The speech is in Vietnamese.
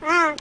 Ah.